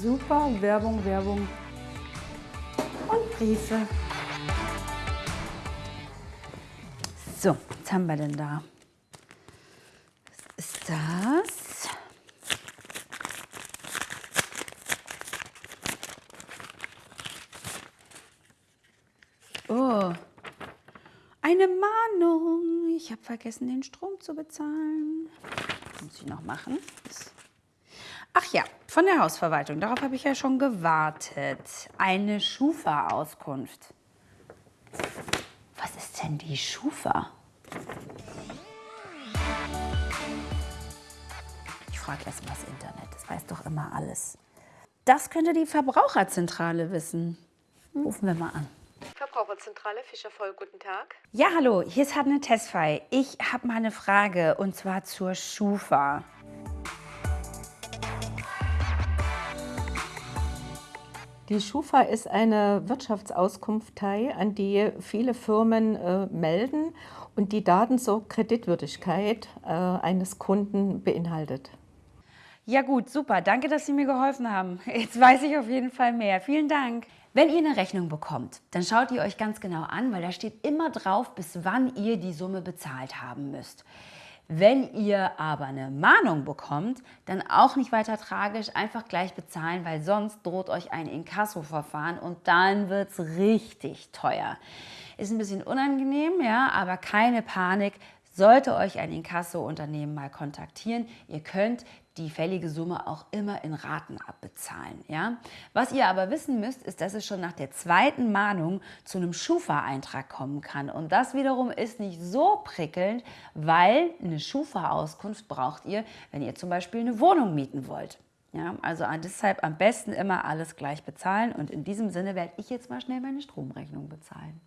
Super, Werbung, Werbung und Briefe. So, was haben wir denn da? Was ist das? Oh, eine Mahnung. Ich habe vergessen, den Strom zu bezahlen. Muss ich noch machen. Ach ja, von der Hausverwaltung. Darauf habe ich ja schon gewartet. Eine Schufa-Auskunft. Was ist denn die Schufa? Ich frage erst mal das Internet. Das weiß doch immer alles. Das könnte die Verbraucherzentrale wissen. Rufen wir mal an. Verbraucherzentrale Fischer voll, guten Tag. Ja, hallo, hier ist Hadne Tesfay. Ich habe mal eine Frage und zwar zur Schufa. Die Schufa ist eine Wirtschaftsauskunftei, an die viele Firmen äh, melden und die Daten zur Kreditwürdigkeit äh, eines Kunden beinhaltet. Ja gut, super. Danke, dass Sie mir geholfen haben. Jetzt weiß ich auf jeden Fall mehr. Vielen Dank. Wenn ihr eine Rechnung bekommt, dann schaut ihr euch ganz genau an, weil da steht immer drauf, bis wann ihr die Summe bezahlt haben müsst. Wenn ihr aber eine Mahnung bekommt, dann auch nicht weiter tragisch, einfach gleich bezahlen, weil sonst droht euch ein Inkasso-Verfahren und dann wird es richtig teuer. Ist ein bisschen unangenehm, ja, aber keine Panik. Sollte euch ein Inkasso-Unternehmen mal kontaktieren, ihr könnt die fällige Summe auch immer in Raten abbezahlen. Ja? Was ihr aber wissen müsst, ist, dass es schon nach der zweiten Mahnung zu einem Schufa-Eintrag kommen kann. Und das wiederum ist nicht so prickelnd, weil eine Schufa-Auskunft braucht ihr, wenn ihr zum Beispiel eine Wohnung mieten wollt. Ja, also deshalb am besten immer alles gleich bezahlen und in diesem Sinne werde ich jetzt mal schnell meine Stromrechnung bezahlen.